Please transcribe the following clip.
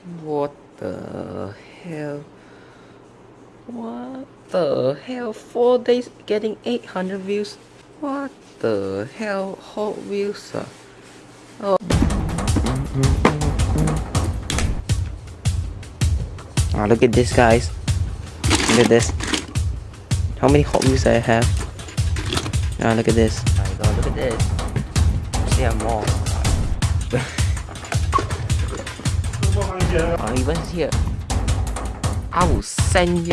What the hell? What the hell? Four days getting 800 views? What the hell? Hot Wheels? Uh? Oh. Ah, look at this, guys. Look at this. How many Hot Wheels I have? Ah, look at this. My God, look at this. See, I'm more. Oh, even here. I will send you